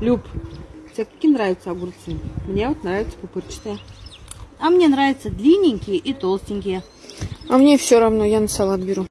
Люб, тебе какие нравятся огурцы? Мне вот нравятся пупырчатые. А мне нравятся длинненькие и толстенькие. А мне все равно, я на салат беру.